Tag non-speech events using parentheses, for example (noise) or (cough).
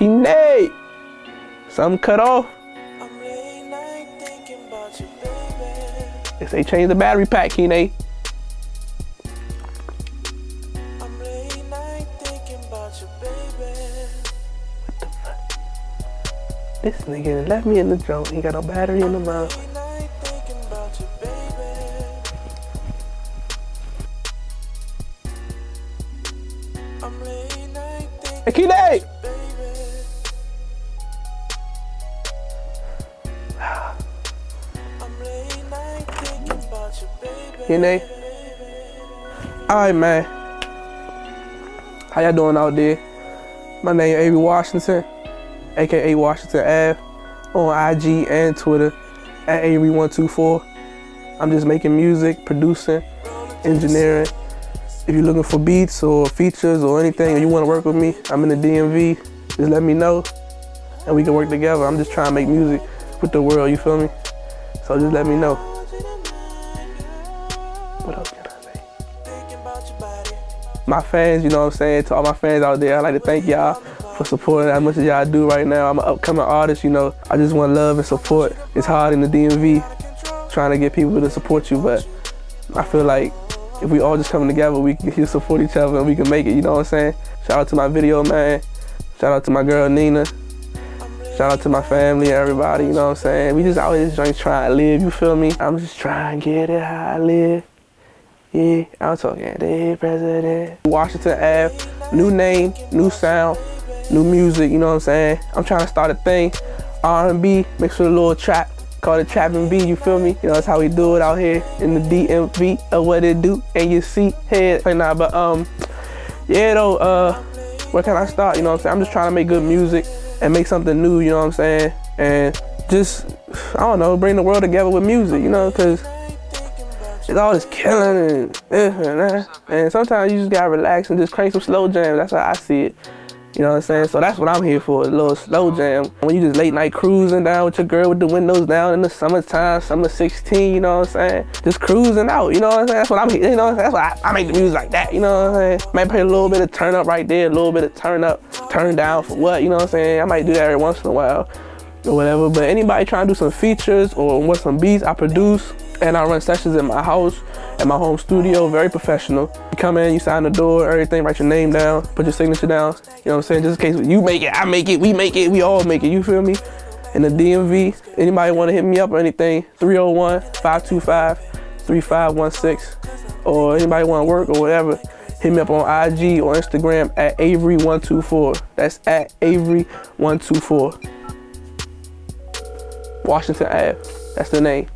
Kine. Something cut off. They say change the battery pack, Kine. This nigga left me in the junk. He got no battery in the mouth. Hey, Kine! Kine? Alright, man. How y'all doing out there? My name is Avery Washington aka Washington Ave, on IG and Twitter at Avery124. I'm just making music, producing, engineering. If you're looking for beats or features or anything, or you want to work with me, I'm in the DMV. Just let me know, and we can work together. I'm just trying to make music with the world. You feel me? So just let me know. My fans, you know what I'm saying? To all my fans out there, I'd like to thank y'all for supporting as much as y'all do right now. I'm an upcoming artist, you know. I just want love and support. It's hard in the DMV trying to get people to support you, but I feel like if we all just come together, we can (laughs) support each other and we can make it, you know what I'm saying? Shout out to my video man. Shout out to my girl Nina. Shout out to my family and everybody, you know what I'm saying? We just always just trying to live, you feel me? I'm just trying to get it how I live. Yeah, I'm talking the president. Washington Ave, new name, new sound, new music, you know what I'm saying? I'm trying to start a thing, R&B, mixed with a little trap, called it Trap and B, you feel me? You know, that's how we do it out here in the DMV of what it do, and you see head right now, but um, yeah though, uh, where can I start, you know what I'm saying? I'm just trying to make good music and make something new, you know what I'm saying? And just, I don't know, bring the world together with music, you know, cause it's all this killing and this and that. And sometimes you just gotta relax and just crank some slow jams. That's how I see it. You know what I'm saying? So that's what I'm here for, a little slow jam. When you just late night cruising down with your girl with the windows down in the summertime, summer 16, you know what I'm saying? Just cruising out, you know what I'm saying? That's what I'm here, you know That's why I, I, make the music like that, you know what I'm saying? Might play a little bit of turn up right there, a little bit of turn up, turn down for what, you know what I'm saying? I might do that every once in a while or whatever. But anybody trying to do some features or want some beats, I produce and I run sessions in my house, at my home studio, very professional. You come in, you sign the door, everything, write your name down, put your signature down. You know what I'm saying? Just in case you make it, I make it, we make it, we all make it, you feel me? In the DMV, anybody want to hit me up or anything, 301-525-3516. Or anybody want to work or whatever, hit me up on IG or Instagram at Avery124. That's at Avery124. Washington Ave. That's the name.